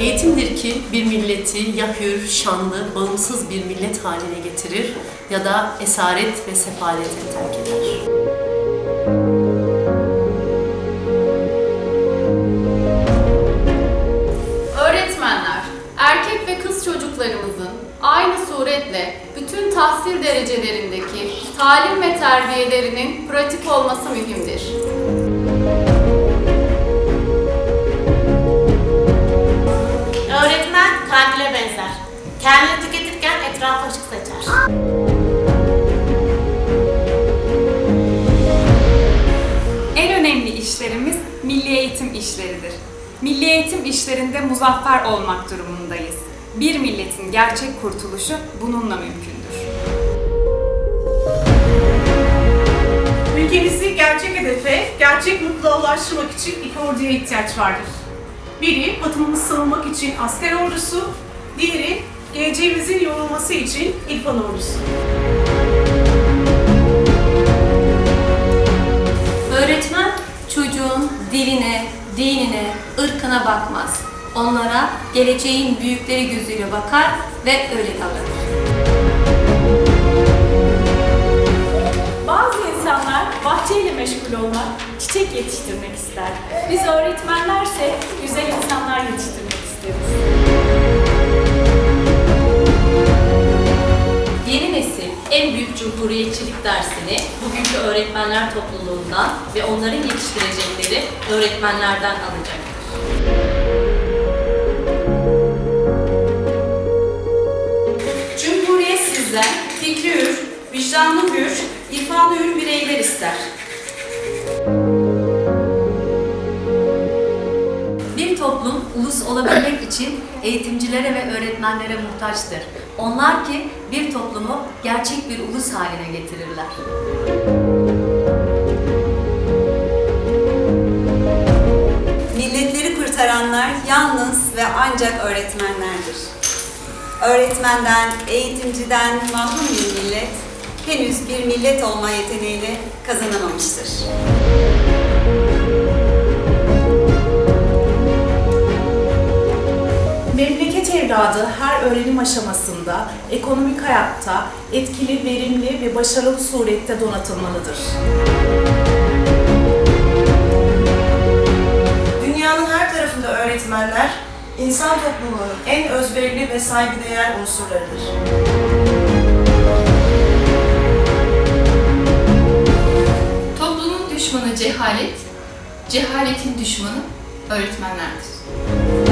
Eğitimdir ki bir milleti ya hür, şanlı, bağımsız bir millet haline getirir ya da esaret ve sefalete terk eder. Öğretmenler, erkek ve kız çocuklarımızın aynı suretle bütün tahsil derecelerindeki talim ve terbiyelerinin pratik olması mühimdir. Kendini tüketirken etrafa ışık saçar. En önemli işlerimiz milli eğitim işleridir. Milli eğitim işlerinde muzaffer olmak durumundayız. Bir milletin gerçek kurtuluşu bununla mümkündür. Ülkemizi gerçek hedefe, gerçek mutluluğa ulaştırmak için iki orduya ihtiyaç vardır. Biri vatanımızı savunmak için asker ordusu, diğeri geleceğimizin yorulması için İrfan ordusu. Öğretmen çocuğun diline, dinine, ırkına bakmaz. Onlara geleceğin büyükleri gözüyle bakar ve öyle davranır. Bazı insanlar bahçeyle meşgul olmak, çiçek yetiştirmek ister. Biz öğretmenlerse güzel insanlar yetiştirmek isteriz. Cumhuriyetçilik dersini bugünkü öğretmenler topluluğundan ve onların yetiştirecekleri öğretmenlerden alacaktır. Cumhuriyet sizden fikri hür, vicdanlı hür, irfanı hür bireyler ister. Bir toplum ulus olabilmek için eğitimcilere ve öğretmenlere muhtaçtır. Onlar ki bir toplumu gerçek bir ulus haline getirirler. Milletleri kurtaranlar yalnız ve ancak öğretmenlerdir. Öğretmenden, eğitimciden mahrum bir millet, henüz bir millet olma yeteneğini kazanamamıştır. Memleket evladı her öğrenim aşamasında, ekonomik hayatta etkili, verimli ve başarılı surette donatılmalıdır. Dünyanın her tarafında öğretmenler, insan toplumunun en özverili ve saygıdeğer unsurlarıdır. Toplumun düşmanı cehalet, cehaletin düşmanı öğretmenlerdir.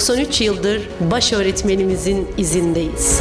...93 yıldır baş öğretmenimizin izindeyiz.